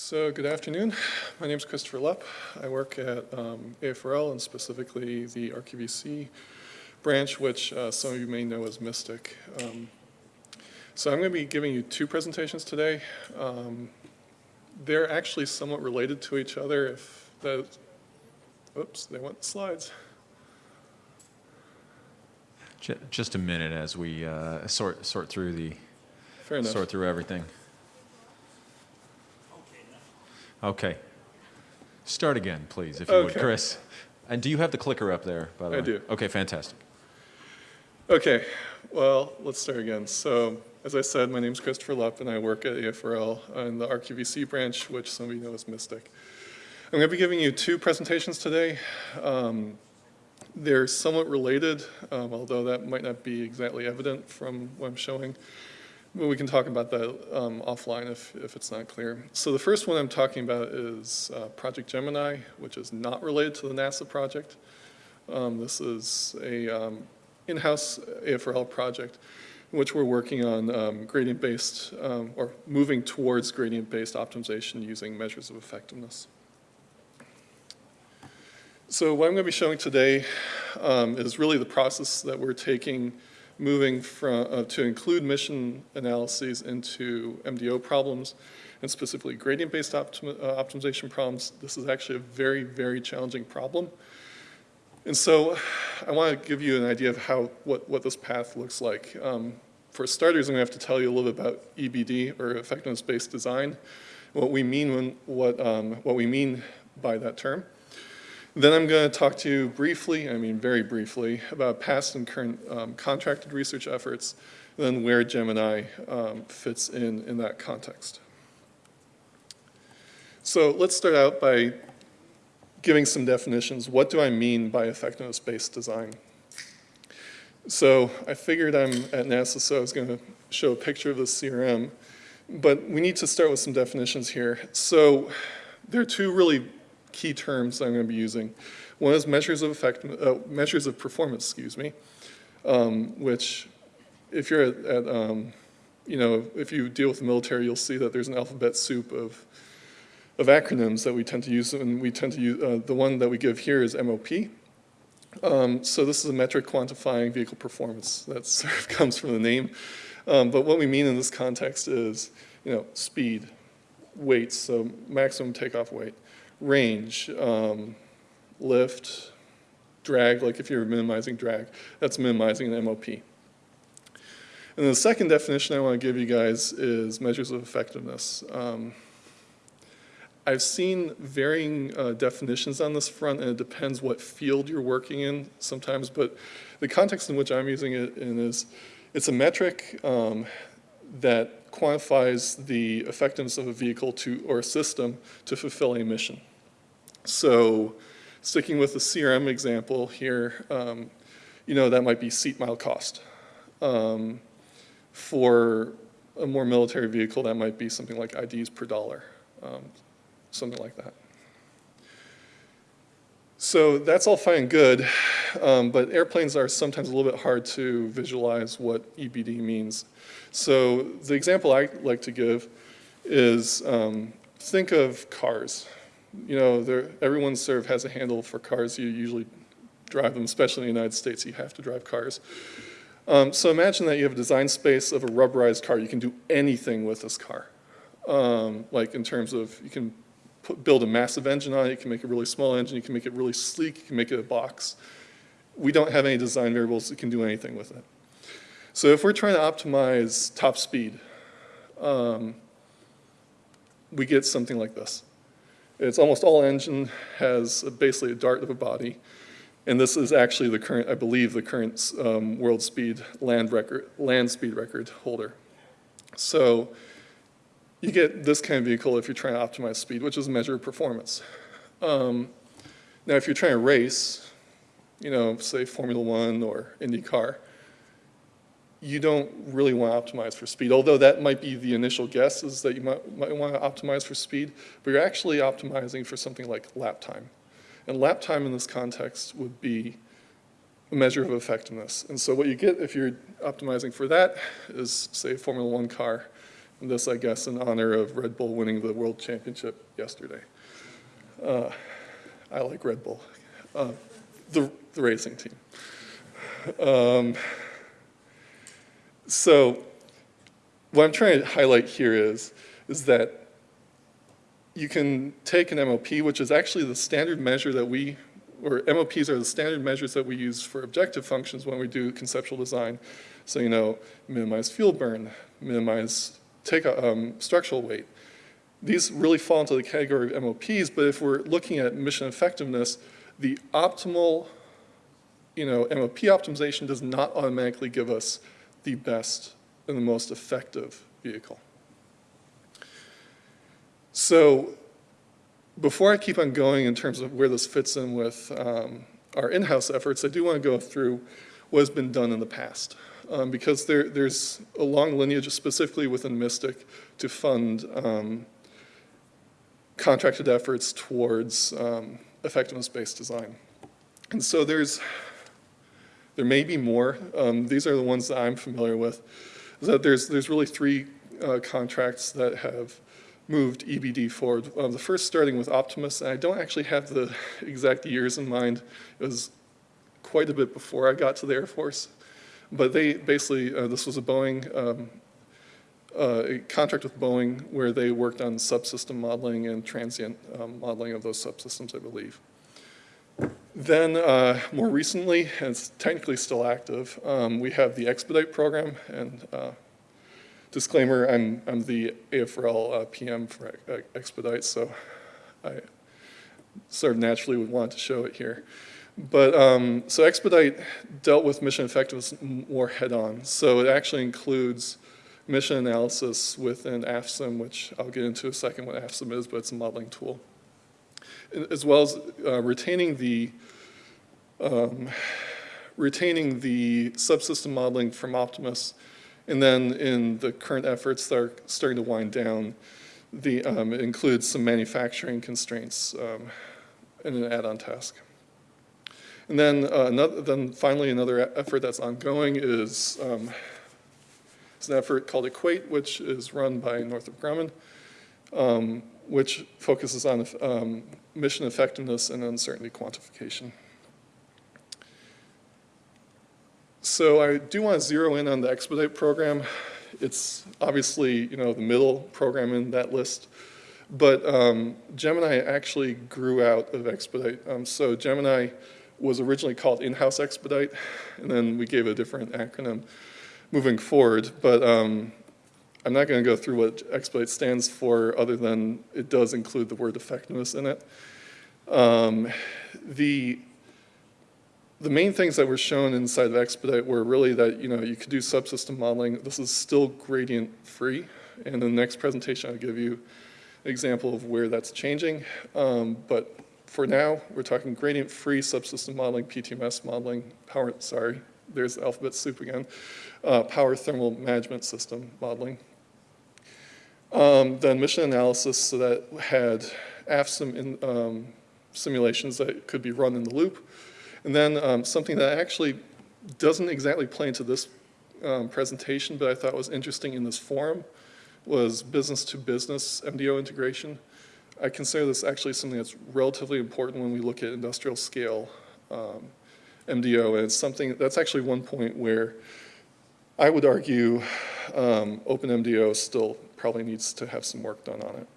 So good afternoon. My name is Christopher Lupp. I work at um, AFRL and specifically the RQVC branch, which uh, some of you may know as Mystic. Um, so I'm going to be giving you two presentations today. Um, they're actually somewhat related to each other. If that, oops, they went slides. Just a minute as we uh, sort sort through the sort through everything. Okay. Start again, please, if you would, Chris. And do you have the clicker up there, by the I way? I do. Okay, fantastic. Okay, well, let's start again. So, as I said, my name is Christopher Lupp, and I work at AFRL in the RQVC branch, which some of you know as Mystic. I'm going to be giving you two presentations today. Um, they're somewhat related, um, although that might not be exactly evident from what I'm showing. But we can talk about that um, offline if, if it's not clear. So the first one I'm talking about is uh, Project Gemini, which is not related to the NASA project. Um, this is a um, in-house AFRL project in which we're working on um, gradient-based, um, or moving towards gradient-based optimization using measures of effectiveness. So what I'm going to be showing today um, is really the process that we're taking, moving from, uh, to include mission analyses into MDO problems, and specifically gradient-based uh, optimization problems. This is actually a very, very challenging problem. And so I want to give you an idea of how, what, what this path looks like. Um, for starters, I'm going to have to tell you a little bit about EBD, or effectiveness-based design, what we mean when, what, um, what we mean by that term. Then I'm going to talk to you briefly, I mean very briefly, about past and current um, contracted research efforts, and then where Gemini um, fits in in that context. So let's start out by giving some definitions. What do I mean by effectiveness-based design? So I figured I'm at NASA, so I was going to show a picture of the CRM, but we need to start with some definitions here. So there are two really key terms I'm going to be using. One is measures of effect, uh, measures of performance, excuse me, um, which if you're at, at um, you know, if you deal with the military, you'll see that there's an alphabet soup of of acronyms that we tend to use, and we tend to use, uh, the one that we give here is MOP. Um, so this is a metric quantifying vehicle performance. That sort of comes from the name. Um, but what we mean in this context is, you know, speed, weight, so maximum takeoff weight, range, um, lift, drag, like if you're minimizing drag, that's minimizing an MOP. And the second definition I want to give you guys is measures of effectiveness. Um, I've seen varying uh, definitions on this front, and it depends what field you're working in sometimes, but the context in which I'm using it in is, it's a metric um, that quantifies the effectiveness of a vehicle to, or a system to fulfill a mission. So sticking with the CRM example here, um, you know, that might be seat mile cost. Um, for a more military vehicle, that might be something like IDs per dollar. Um, something like that. So that's all fine and good, um, but airplanes are sometimes a little bit hard to visualize what EBD means. So the example I like to give is um, think of cars. You know, everyone sort has a handle for cars. You usually drive them, especially in the United States, you have to drive cars. Um, so imagine that you have a design space of a rubberized car. You can do anything with this car. Um, like in terms of, you can put, build a massive engine on it, you can make a really small engine, you can make it really sleek, you can make it a box. We don't have any design variables that can do anything with it. So if we're trying to optimize top speed, um, we get something like this. It's almost all engine has basically a dart of a body, and this is actually the current, I believe, the current um, world speed land record, land speed record holder. So you get this kind of vehicle if you're trying to optimize speed, which is a measure of performance. Um, now, if you're trying to race, you know, say Formula One or IndyCar, you don't really want to optimize for speed, although that might be the initial guess is that you might, might want to optimize for speed, but you're actually optimizing for something like lap time. And lap time in this context would be a measure of effectiveness. And so what you get if you're optimizing for that is, say, a Formula One car, And This, I guess, in honor of Red Bull winning the world championship yesterday. Uh, I like Red Bull, uh, the, the racing team. Um, so what I'm trying to highlight here is, is that you can take an MOP, which is actually the standard measure that we, or MOPs are the standard measures that we use for objective functions when we do conceptual design. So, you know, minimize fuel burn, minimize take, um, structural weight. These really fall into the category of MOPs, but if we're looking at mission effectiveness, the optimal, you know, MOP optimization does not automatically give us the best and the most effective vehicle. So before I keep on going in terms of where this fits in with um, our in-house efforts, I do want to go through what has been done in the past. Um, because there, there's a long lineage, specifically within Mystic, to fund um, contracted efforts towards um, effectiveness-based design. And so there's, there may be more. Um, these are the ones that I'm familiar with. Is that there's, there's really three uh, contracts that have moved EBD forward. Uh, the first starting with Optimus, and I don't actually have the exact years in mind. It was quite a bit before I got to the Air Force. But they basically, uh, this was a Boeing, um, uh, a contract with Boeing where they worked on subsystem modeling and transient um, modeling of those subsystems, I believe. Then, uh, more recently, and it's technically still active, um, we have the Expedite program, and uh, disclaimer, I'm, I'm the AFRL uh, PM for Expedite, so I sort of naturally would want to show it here. But, um, so Expedite dealt with mission effectiveness more head-on. So it actually includes mission analysis within AFSIM, which I'll get into a second what AFSIM is, but it's a modeling tool. As well as uh, retaining the um, retaining the subsystem modeling from Optimus, and then in the current efforts that are starting to wind down, the, um, it includes some manufacturing constraints um, in an add-on task. And then, uh, another, then finally another effort that's ongoing is um, it's an effort called Equate, which is run by Northrop Grumman, um, which focuses on um, mission effectiveness and uncertainty quantification. So I do want to zero in on the Expedite program. It's obviously, you know, the middle program in that list. But um, Gemini actually grew out of Expedite. Um, so Gemini was originally called In-House Expedite, and then we gave a different acronym moving forward. But um, I'm not going to go through what Expedite stands for other than it does include the word effectiveness in it. Um, the, the main things that were shown inside of Expedite were really that you know you could do subsystem modeling. This is still gradient free, and in the next presentation I'll give you an example of where that's changing. Um, but for now, we're talking gradient-free subsystem modeling, PTMS modeling, power, sorry, there's alphabet soup again, uh, power thermal management system modeling. Um, then mission analysis, so that had AFSIM in, um, simulations that could be run in the loop. And then um, something that actually doesn't exactly play into this um, presentation, but I thought was interesting in this forum, was business-to-business -business MDO integration. I consider this actually something that's relatively important when we look at industrial scale um, MDO, and it's something, that's actually one point where I would argue um, OpenMDAO still probably needs to have some work done on it.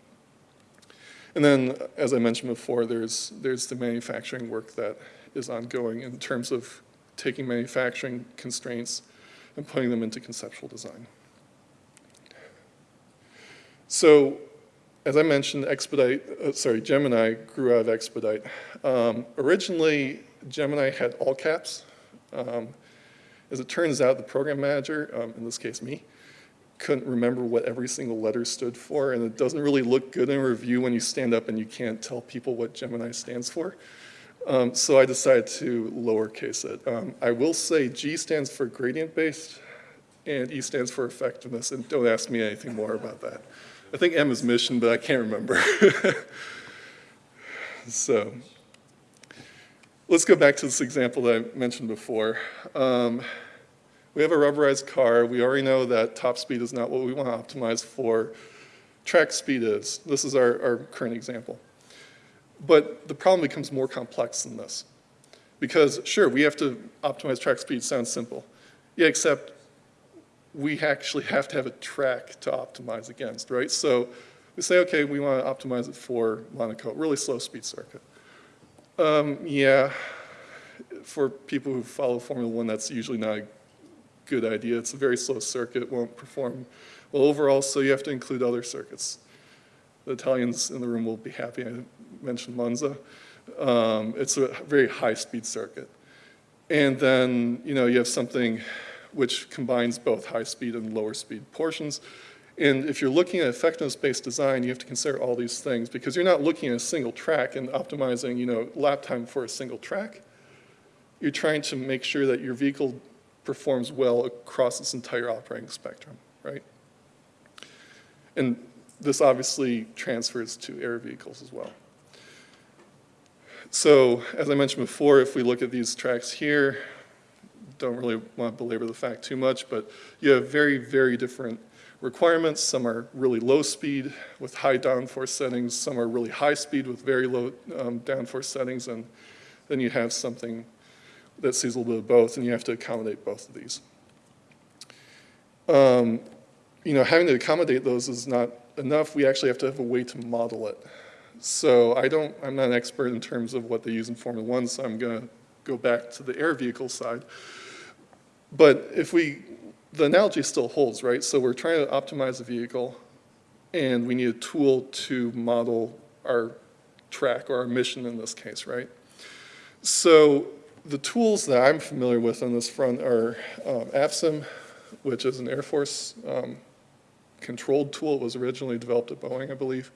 And then, as I mentioned before, there's, there's the manufacturing work that is ongoing in terms of taking manufacturing constraints and putting them into conceptual design. So as I mentioned, Expedite, uh, sorry, Gemini grew out of Expedite. Um, originally, Gemini had all caps. Um, as it turns out, the program manager, um, in this case me, couldn't remember what every single letter stood for, and it doesn't really look good in a review when you stand up and you can't tell people what Gemini stands for. Um, so I decided to lowercase it. Um, I will say G stands for gradient-based, and E stands for effectiveness, and don't ask me anything more about that. I think M is mission, but I can't remember. so let's go back to this example that I mentioned before. Um, We have a rubberized car. We already know that top speed is not what we want to optimize for. Track speed is. This is our, our current example. But the problem becomes more complex than this. Because sure, we have to optimize track speed, sounds simple. Yeah, except we actually have to have a track to optimize against, right? So we say, okay, we want to optimize it for Monaco, really slow speed circuit. Um, yeah, for people who follow Formula One, that's usually not a good idea. It's a very slow circuit, won't perform well overall, so you have to include other circuits. The Italians in the room will be happy I mentioned Monza. Um, it's a very high-speed circuit. And then, you know, you have something which combines both high-speed and lower-speed portions. And if you're looking at effectiveness-based design, you have to consider all these things because you're not looking at a single track and optimizing, you know, lap time for a single track. You're trying to make sure that your vehicle performs well across its entire operating spectrum, right? And this obviously transfers to air vehicles as well. So as I mentioned before, if we look at these tracks here, don't really want to belabor the fact too much, but you have very, very different requirements. Some are really low speed with high downforce settings. Some are really high speed with very low um, downforce settings. And then you have something that sees a little bit of both, and you have to accommodate both of these. Um, you know, having to accommodate those is not enough. We actually have to have a way to model it. So I don't, I'm not an expert in terms of what they use in Formula One, so I'm going to go back to the air vehicle side. But if we, the analogy still holds, right? So we're trying to optimize a vehicle, and we need a tool to model our track or our mission in this case, right? So the tools that I'm familiar with on this front are um, AFSIM, which is an Air Force um, controlled tool. It was originally developed at Boeing, I believe.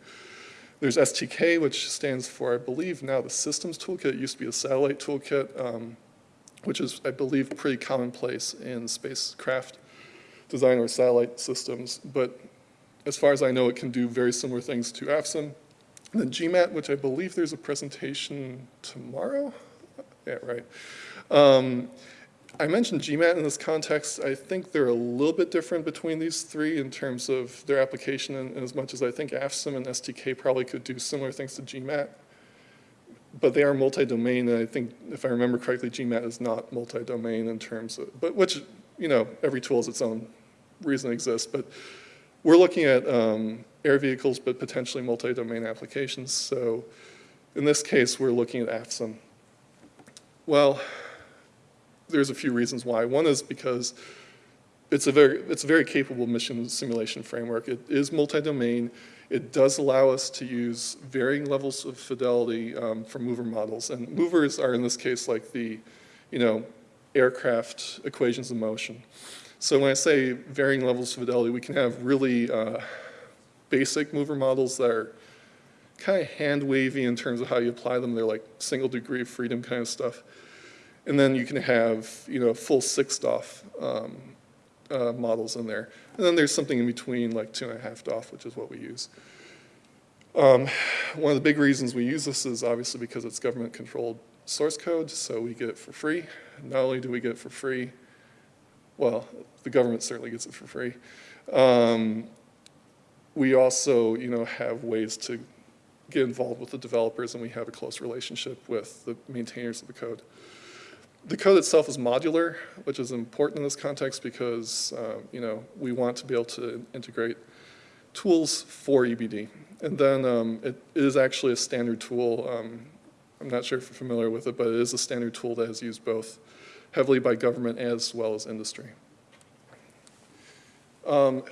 There's STK, which stands for, I believe, now the Systems Toolkit. It used to be the Satellite Toolkit, um, which is, I believe, pretty commonplace in spacecraft design or satellite systems. But as far as I know, it can do very similar things to AFSIM. And then GMAT, which I believe there's a presentation tomorrow. Yeah, right. Um, I mentioned GMAT in this context. I think they're a little bit different between these three in terms of their application, and as much as I think AFSIM and STK probably could do similar things to GMAT. But they are multi-domain, and I think, if I remember correctly, GMAT is not multi-domain in terms of, but which, you know, every tool has its own reason it exists. But we're looking at um, air vehicles, but potentially multi-domain applications. So in this case, we're looking at AFSIM. Well, there's a few reasons why. One is because it's a very, it's a very capable mission simulation framework. It is multi-domain. It does allow us to use varying levels of fidelity um, for mover models. And movers are in this case like the, you know, aircraft equations of motion. So when I say varying levels of fidelity, we can have really uh, basic mover models that are kind of hand wavy in terms of how you apply them. They're like single degree of freedom kind of stuff. And then you can have, you know, full six DOF um, uh, models in there. And then there's something in between, like two and a half DOF, which is what we use. Um, one of the big reasons we use this is obviously because it's government-controlled source code, so we get it for free. Not only do we get it for free, well, the government certainly gets it for free. Um, we also, you know, have ways to get involved with the developers, and we have a close relationship with the maintainers of the code. The code itself is modular, which is important in this context because, uh, you know, we want to be able to integrate tools for EBD. And then um, it is actually a standard tool. Um, I'm not sure if you're familiar with it, but it is a standard tool that is used both heavily by government as well as industry. Um,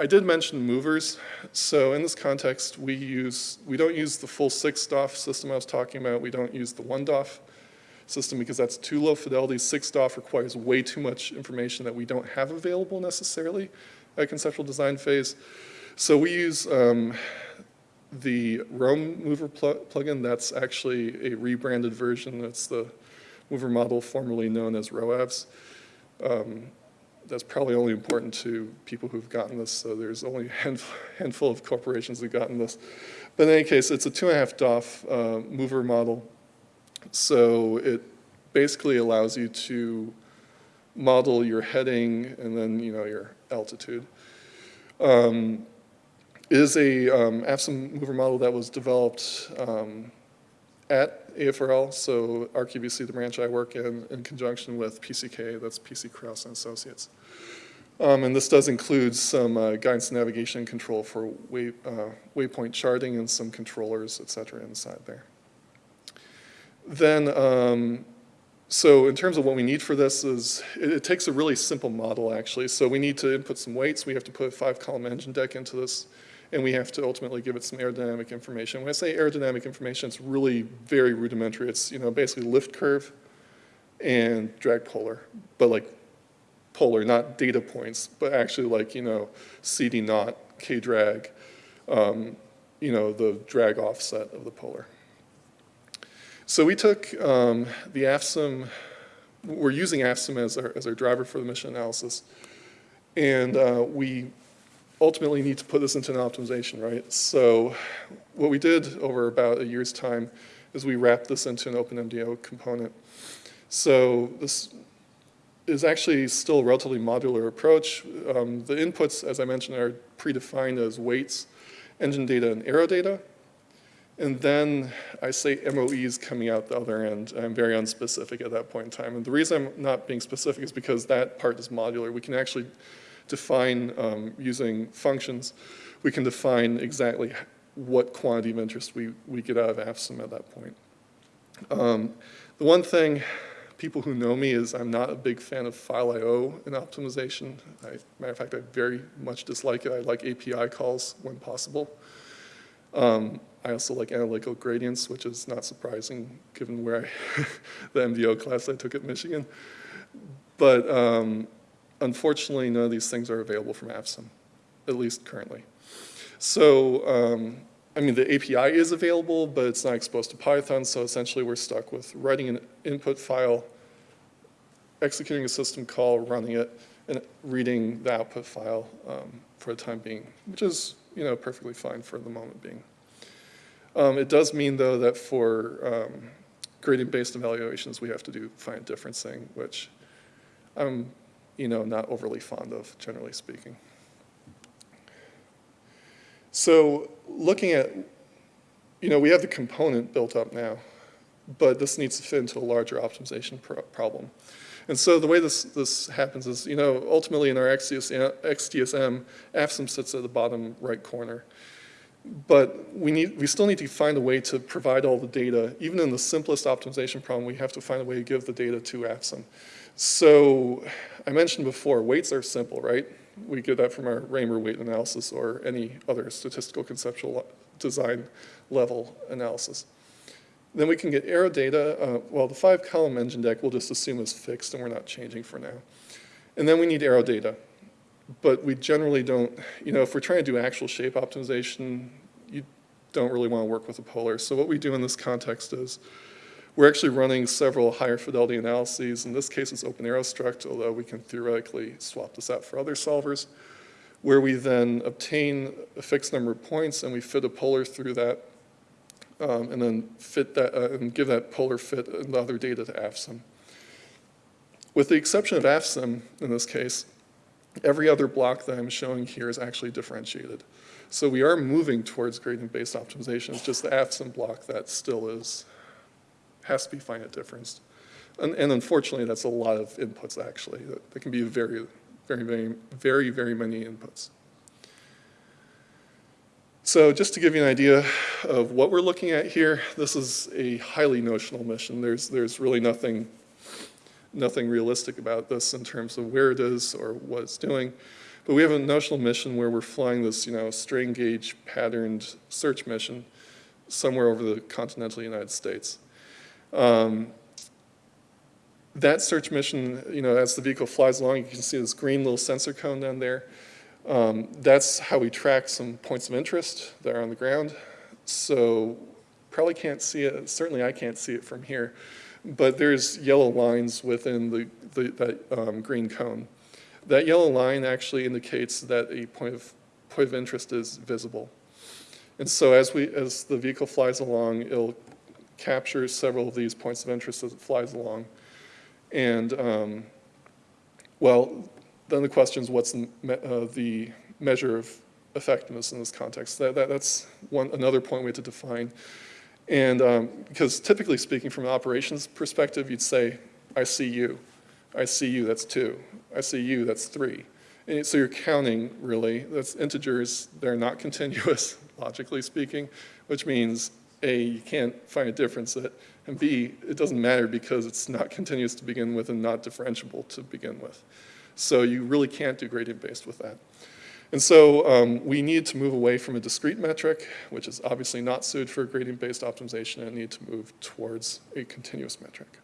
I did mention movers. So in this context, we use, we don't use the full six DOF system I was talking about. We don't use the one DOF system because that's too low fidelity. Six DOF requires way too much information that we don't have available necessarily at conceptual design phase. So we use um, the Roam Mover pl plugin. That's actually a rebranded version. That's the mover model formerly known as ROAVs. Um, that's probably only important to people who've gotten this, so there's only a handful, handful of corporations that have gotten this. But in any case, it's a two and a half DOF uh, mover model so it basically allows you to model your heading and then, you know, your altitude. Um, is a um, mover model that was developed um, at AFRL, so RQVC, the branch I work in, in conjunction with PCK, that's PC Krause and Associates. Um, and this does include some uh, guidance navigation control for way, uh, waypoint charting and some controllers, et cetera, inside there. Then, um, so in terms of what we need for this is, it, it takes a really simple model actually. So we need to input some weights. We have to put a five column engine deck into this and we have to ultimately give it some aerodynamic information. When I say aerodynamic information, it's really very rudimentary. It's, you know, basically lift curve and drag polar, but like polar, not data points, but actually like, you know, CD naught, K drag, um, you know, the drag offset of the polar. So we took um, the AFSIM, we're using AFSIM as our, as our driver for the mission analysis, and uh, we ultimately need to put this into an optimization, right? So what we did over about a year's time is we wrapped this into an OpenMDAO component. So this is actually still a relatively modular approach. Um, the inputs, as I mentioned, are predefined as weights, engine data, and aero data. And then I say MOEs coming out the other end. I'm very unspecific at that point in time. And the reason I'm not being specific is because that part is modular. We can actually define, um, using functions, we can define exactly what quantity of interest we, we get out of AFSIM at that point. Um, the one thing people who know me is I'm not a big fan of file I.O. in optimization. I, matter of fact, I very much dislike it. I like API calls when possible. Um, I also like analytical gradients, which is not surprising given where I, the MDO class I took at Michigan. But um, unfortunately, none of these things are available from AFSIM, at least currently. So, um, I mean, the API is available, but it's not exposed to Python, so essentially we're stuck with writing an input file, executing a system call, running it, and reading the output file um, for the time being, which is, you know, perfectly fine for the moment being. Um, it does mean, though, that for um, gradient-based evaluations, we have to do finite differencing, which I'm you know, not overly fond of, generally speaking. So looking at, you know, we have the component built up now, but this needs to fit into a larger optimization pro problem. And so the way this, this happens is, you know, ultimately in our XDS, XDSM, AFSIM sits at the bottom right corner. But we, need, we still need to find a way to provide all the data. Even in the simplest optimization problem, we have to find a way to give the data to AFSIM. So I mentioned before, weights are simple, right? We get that from our Raymer weight analysis or any other statistical conceptual design level analysis. Then we can get aero data. Uh, well, the five column engine deck we'll just assume is fixed and we're not changing for now. And then we need aero data. But we generally don't, you know, if we're trying to do actual shape optimization, you don't really want to work with a polar. So what we do in this context is we're actually running several higher fidelity analyses. In this case, it's OpenAeroStruct, although we can theoretically swap this out for other solvers, where we then obtain a fixed number of points and we fit a polar through that um, and then fit that uh, and give that polar fit and the other data to AFSIM. With the exception of AFSIM, in this case, every other block that I'm showing here is actually differentiated. So we are moving towards gradient-based optimization. It's just the AFSIM block that still is has to be finite difference. And, and unfortunately, that's a lot of inputs actually. That, can be very, very, very, very, very many inputs. So just to give you an idea of what we're looking at here, this is a highly notional mission. There's, there's really nothing, nothing realistic about this in terms of where it is or what it's doing. But we have a notional mission where we're flying this, you know, strain gauge patterned search mission somewhere over the continental United States. Um, that search mission, you know, as the vehicle flies along, you can see this green little sensor cone down there. Um, that's how we track some points of interest that are on the ground. So probably can't see it, certainly I can't see it from here, but there's yellow lines within the, the that um, green cone. That yellow line actually indicates that a point of, point of interest is visible. And so as, we, as the vehicle flies along, it'll captures several of these points of interest as it flies along. And um, Well, then the question is, what's the, me- uh, the measure of effectiveness in this context? That, that, that's one, another point we have to define. And um, because typically speaking, from an operations perspective, you'd say, I see you. I see you, that's two. I see you, that's three. And so you're counting, really. That's integers. They're not continuous, logically speaking, which means A, you can't find a difference it, and B, it doesn't matter because it's not continuous to begin with and not differentiable to begin with. So you really can't do gradient-based with that. And so um, we need to move away from a discrete metric, which is obviously not suited for gradient-based optimization, and need to move towards a continuous metric.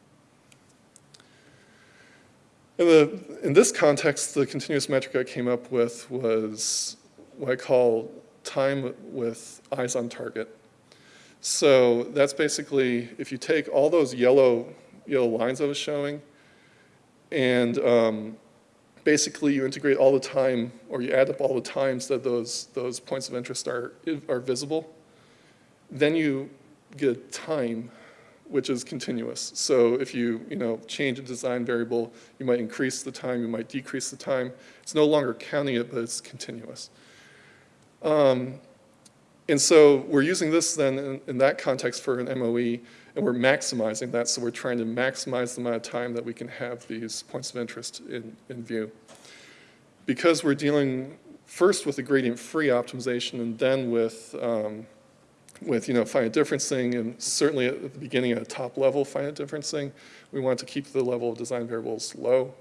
In, the, in this context, the continuous metric I came up with was what I call time with eyes on target. So that's basically, if you take all those yellow, yellow lines I was showing, and um, basically you integrate all the time, or you add up all the times that those, those points of interest are, are visible, then you get time, which is continuous. So if you, you know, change a design variable, you might increase the time, you might decrease the time. It's no longer counting it, but it's continuous. Um, and so we're using this then in, in that context for an MOE, and we're maximizing that, so we're trying to maximize the amount of time that we can have these points of interest in, in view. Because we're dealing first with a gradient-free optimization and then with, um, with you know, finite differencing, and certainly at the beginning at a top level finite differencing, we want to keep the level of design variables low.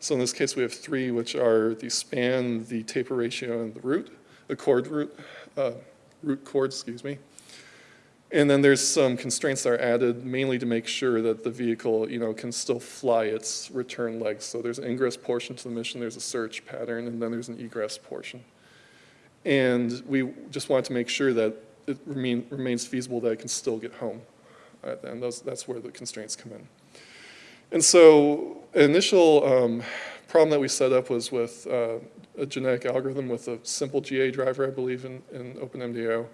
So in this case, we have three, which are the span, the taper ratio, and the root, the chord root, uh, root chord, excuse me. And then there's some constraints that are added mainly to make sure that the vehicle, you know, can still fly its return legs. So there's an ingress portion to the mission, there's a search pattern, and then there's an egress portion. And we just want to make sure that it remain, remains feasible that it can still get home. Uh, and those, that's where the constraints come in. And so initial um, problem that we set up was with uh, a genetic algorithm with a simple GA driver, I believe, in, in OpenMDAO.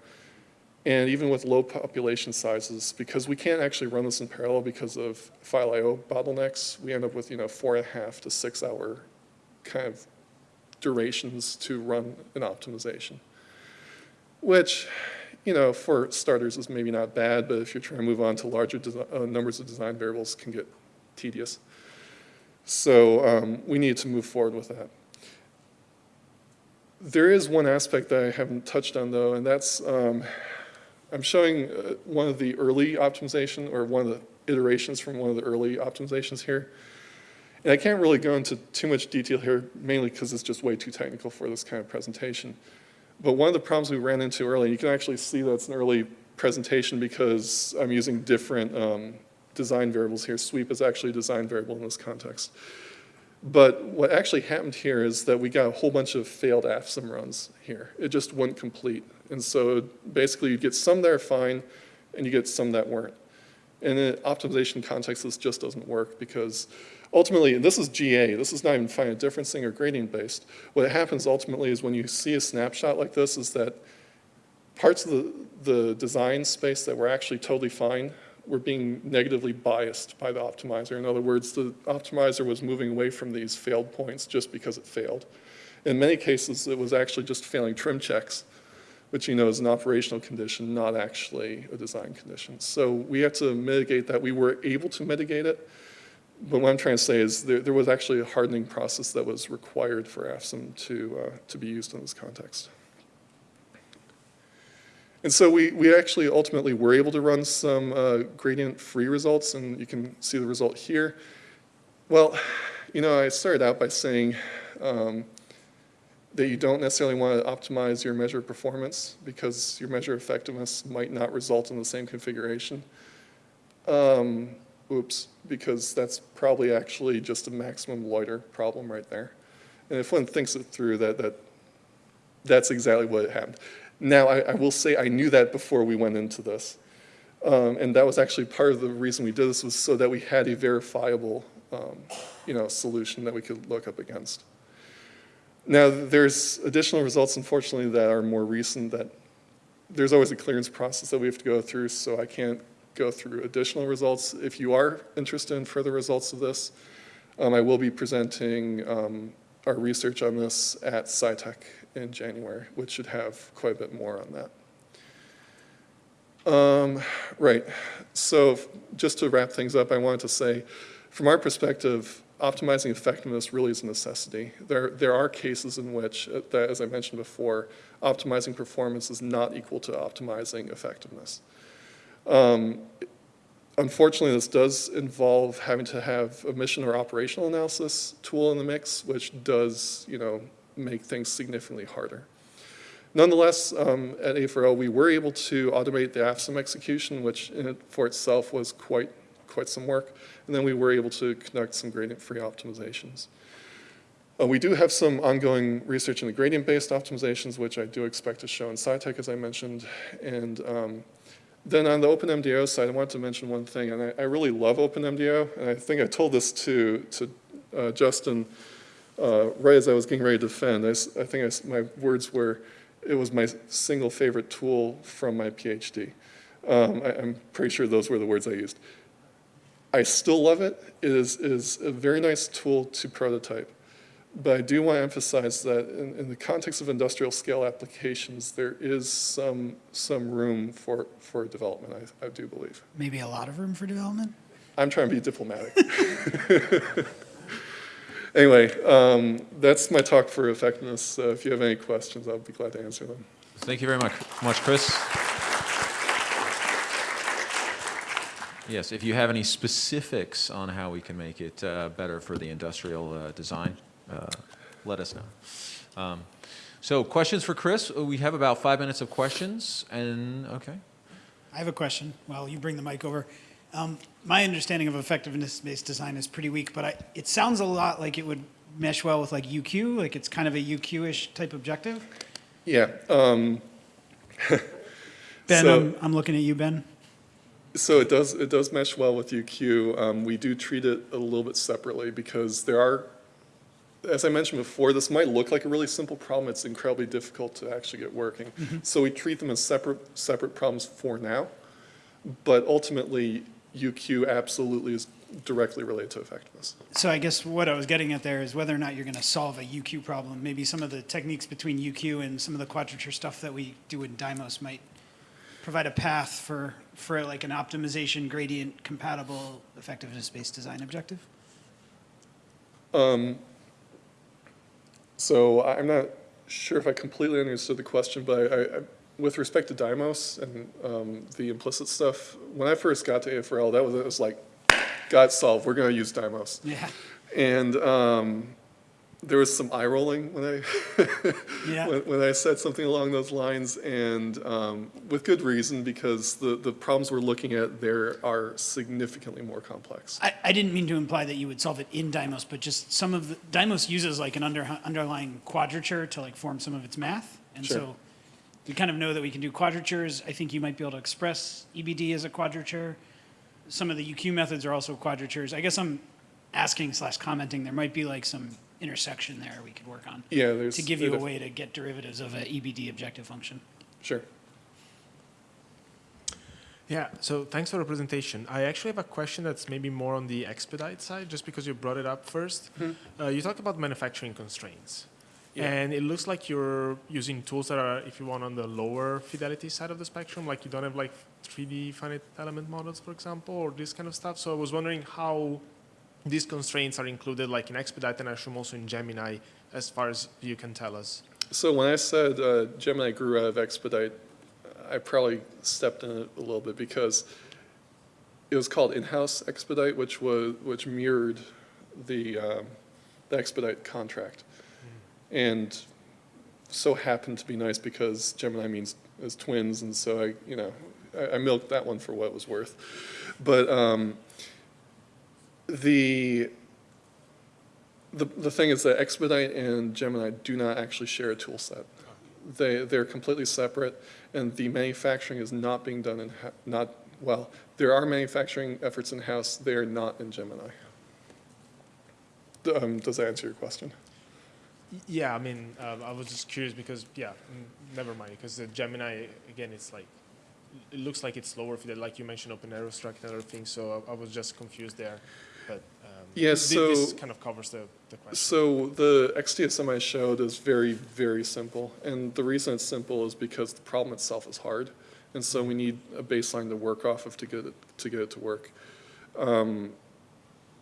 And even with low population sizes, because we can't actually run this in parallel because of file I.O. bottlenecks, we end up with, you know, four and a half to six hour kind of durations to run an optimization. Which, you know, for starters is maybe not bad, but if you're trying to move on to larger uh, numbers of design variables can get tedious. So um, we need to move forward with that. There is one aspect that I haven't touched on though, and that's, um, I'm showing uh, one of the early optimization, or one of the iterations from one of the early optimizations here. And I can't really go into too much detail here, mainly because it's just way too technical for this kind of presentation. But one of the problems we ran into early, and you can actually see that's an early presentation because I'm using different um, design variables here. Sweep is actually a design variable in this context. But what actually happened here is that we got a whole bunch of failed AFSIM runs here. It just wouldn't complete. And so basically you get some that are fine and you get some that weren't. In an optimization context, this just doesn't work because ultimately, and this is GA, this is not even finite differencing or gradient based. What happens ultimately is when you see a snapshot like this is that parts of the, the design space that were actually totally fine were being negatively biased by the optimizer. In other words, the optimizer was moving away from these failed points just because it failed. In many cases, it was actually just failing trim checks, which you know is an operational condition, not actually a design condition. So we had to mitigate that. We were able to mitigate it, but what I'm trying to say is there, there was actually a hardening process that was required for AFSIM to, uh, to be used in this context. And so we, we actually ultimately were able to run some uh, gradient-free results, and you can see the result here. Well, you know, I started out by saying um, that you don't necessarily want to optimize your measure of performance because your measure of effectiveness might not result in the same configuration. Um, oops, because that's probably actually just a maximum loiter problem right there. And if one thinks it through, that, that that's exactly what happened. Now, I, I, will say I knew that before we went into this. Um, and that was actually part of the reason we did this was so that we had a verifiable um, you know, solution that we could look up against. Now, there's additional results, unfortunately, that are more recent that there's always a clearance process that we have to go through, so I can't go through additional results. If you are interested in further results of this, Um, I will be presenting um, our research on this at SciTech in January, which should have quite a bit more on that. Um, right, so just to wrap things up, I wanted to say, from our perspective, optimizing effectiveness really is a necessity. There, there are cases in which, uh, that, as I mentioned before, optimizing performance is not equal to optimizing effectiveness. Um, Unfortunately, this does involve having to have a mission or operational analysis tool in the mix, which does, you know, make things significantly harder. Nonetheless, um, at AFRL, we were able to automate the AFSIM execution, which in it for itself was quite, quite some work. And then we were able to conduct some gradient-free optimizations. Uh, we do have some ongoing research in the gradient-based optimizations, which I do expect to show in SciTech, as I mentioned. And um, then on the OpenMDAO side, I wanted to mention one thing, and I, I really love OpenMDAO, and I think I told this to, to uh, Justin uh, right as I was getting ready to defend. I think I my words were, it was my single favorite tool from my PhD. Um, I, I'm pretty sure those were the words I used. I still love it. It is, it is a very nice tool to prototype. But I do want to emphasize that in, in the context of industrial scale applications, there is some, some room for, for development, I, I do believe. Maybe a lot of room for development? I'm trying to be diplomatic. anyway, um, that's my talk for effectiveness. Uh, if you have any questions, I'll be glad to answer them. Thank you very much, much, Chris. Yes, if you have any specifics on how we can make it uh, better for the industrial uh, design, uh, let us know. Um, So questions for Chris? Uh, We have about five minutes of questions, and, okay. I have a question Well, you bring the mic over. Um, my understanding of effectiveness-based design is pretty weak, but I, it sounds a lot like it would mesh well with like UQ, like it's kind of a UQ-ish type objective. Yeah. Um, Ben, So- I'm, I'm looking at you, Ben. So it does, it does mesh well with UQ. Um, we do treat it a little bit separately because there are, as I mentioned before, this might look like a really simple problem. It's incredibly difficult to actually get working. So we treat them as separate, separate problems for now. But ultimately, UQ absolutely is directly related to effectiveness. So I guess what I was getting at there is whether or not you're going to solve a UQ problem. Maybe some of the techniques between UQ and some of the quadrature stuff that we do in Dymos might provide a path for, for like an optimization gradient compatible effectiveness-based design objective. Um, So I'm not sure if I completely understood the question, but I, I, with respect to Dymos and um, the implicit stuff, when I first got to AFRL, that was, it was like, got solved, we're gonna use Dymos. Yeah. And um, there was some eye rolling when I, Yeah. when, when I said something along those lines, and um, with good reason, because the, the problems we're looking at there are significantly more complex. I, I didn't mean to imply that you would solve it in Dymos, but just some of the, Dymos uses like an under, underlying quadrature to like form some of its math. And Sure. so we kind of know that we can do quadratures. I think you might be able to express EBD as a quadrature. Some of the UQ methods are also quadratures. I guess I'm asking slash commenting, there might be like some intersection there we could work on Yeah, there's. to give you a way to get derivatives of an EBD objective function. Sure. Yeah, so thanks for the presentation. I actually have a question that's maybe more on the expedite side, just because you brought it up 1st Uh, you talked about manufacturing constraints. Yeah. And it looks like you're using tools that are, if you want, on the lower fidelity side of the spectrum, like you don't have like 3D finite element models, for example, or this kind of stuff. So I was wondering how these constraints are included, like in expedite, and I assume also in Gemini, as far as you can tell us. So when I said uh, Gemini grew out of Expedite, I probably stepped in it a little bit because it was called in-house Expedite, which was which mirrored the um, the Expedite contract, and so happened to be nice because Gemini means as twins, and so I you know I, I milked that one for what it was worth, but um, the the, the thing is that Expedite and Gemini do not actually share a tool set. They, they're completely separate, and the manufacturing is not being done in, not, well, there are manufacturing efforts in-house, they are not in Gemini. Um, does that answer your question? Yeah, I mean, uh, I was just curious because, yeah, mm, never mind, because the Gemini, again, it's like, it looks like it's lower fidel, like you mentioned, open aerostruct and other things, so I, I was just confused there. but um, Yeah, thi- this so- kind of covers the, the question. So the XDSM I showed is very, very simple. And the reason it's simple is because the problem itself is hard. And so we need a baseline to work off of to get it, to get it to work. Um,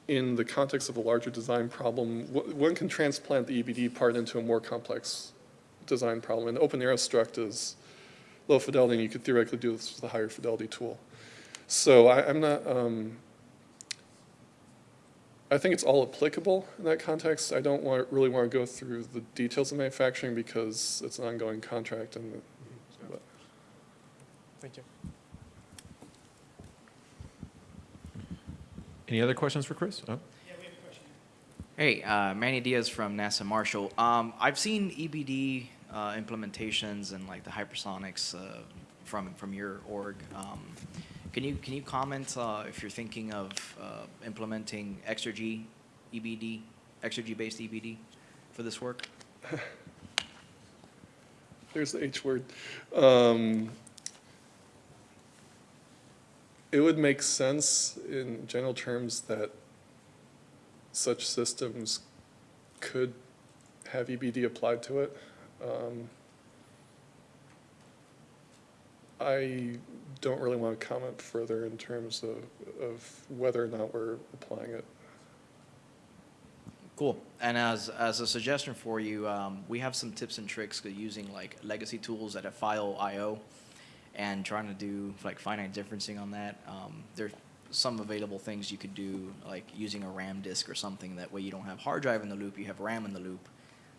In the context of a larger design problem, one can transplant the EBD part into a more complex design problem. And Open Struct is low fidelity, and you could theoretically do this with a higher fidelity tool. So I, I'm not, um, I think it's all applicable in that context. I don't want, really want to go through the details of manufacturing because it's an ongoing contract and, but- Thank you. Any other questions for Chris? Oh. Hey, uh, Manny Diaz from NASA Marshall. Um, I've seen EBD uh, implementations and like the hypersonics uh, from from your org. Um, can you can you comment uh, if you're thinking of uh, implementing Exergy EBD, Exergy based EBD for this work? there's the H word. Um, It would make sense in general terms that such systems could have EBD applied to it. Um, I don't really want to comment further in terms of, of whether or not we're applying it. Cool. And as as a suggestion for you, um, we have some tips and tricks using like legacy tools that have file I/O, and trying to do like finite differencing on that. Um, there's some available things you could do, like using a RAM disk or something. That way, you don't have hard drive in the loop, you have RAM in the loop,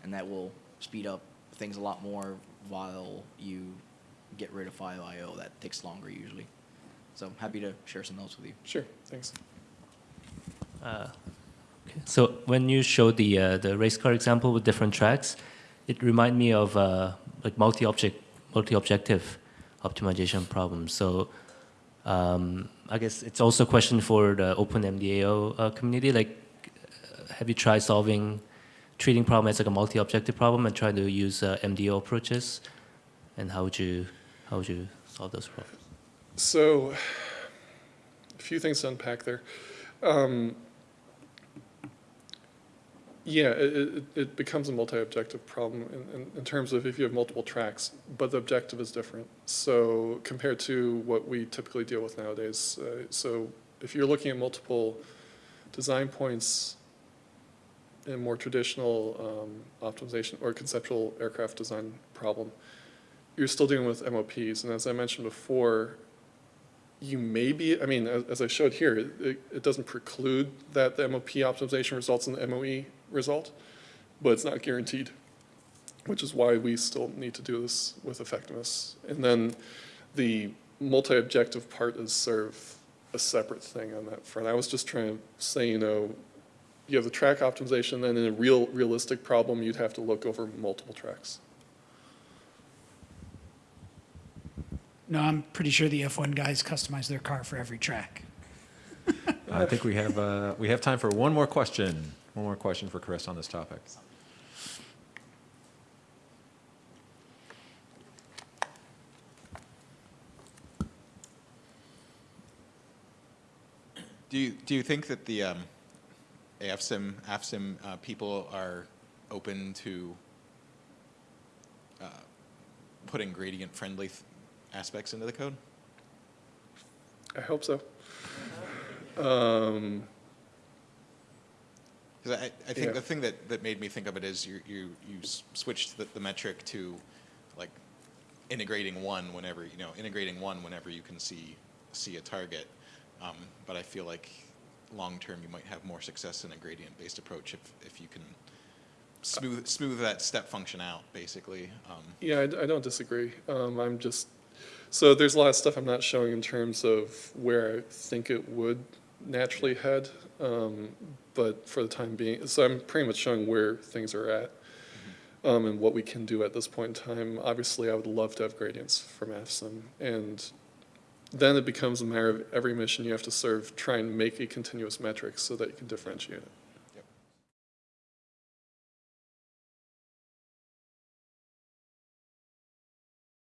and that will speed up things a lot more while you get rid of file I/O. That takes longer usually. So happy to share some notes with you. Sure, thanks. Uh, okay. So when you showed the uh, the race car example with different tracks, it reminded me of uh, like multi-object multi-objective optimization problems. So um, I guess it's also a question for the OpenMDAO uh, community. Like, uh, have you tried solving treating problem as like a multi-objective problem and trying to use uh, MDO approaches? And how would you how would you solve those problems? So, a few things to unpack there. Um, yeah, it, it, becomes a multi-objective problem in, in, in terms of if you have multiple tracks, but the objective is different. So compared to what we typically deal with nowadays, uh, so if you're looking at multiple design points in more traditional um, optimization or conceptual aircraft design problem, you're still dealing with MOPs. And as I mentioned before, you may be, I mean, as, as I showed here, it, it doesn't preclude that the MOP optimization results in the MOE result, but it's not guaranteed, which is why we still need to do this with effectiveness. And then the multi-objective part is sort of a separate thing on that front. I was just trying to say, you know, you have the track optimization, then in a real, realistic problem, you'd have to look over multiple tracks. No, I'm pretty sure the F1 guys customize their car for every track. I think we have, uh, we have time for one more question. One more question for Chris on this topic. Do you, do you think that the um, AFSIM, AFSIM uh, people are open to uh, putting gradient-friendly th- aspects into the code? I hope so. Um, Because I, I think Yeah. the thing that, that made me think of it is you, you, you switched the, the metric to like integrating one whenever, you know, integrating one whenever you can see, see a target. Um, but I feel like long-term, you might have more success in a gradient-based approach if, if you can smooth, smooth that step function out, basically. Um, Yeah, I don't disagree. Um, I'm just, so there's a lot of stuff I'm not showing in terms of where I think it would naturally head. Um, but for the time being, so I'm pretty much showing where things are at um, and what we can do at this point in time. Obviously, I would love to have gradients from AFSIM. And then it becomes a matter of every mission you have to serve, try and make a continuous metric so that you can differentiate it.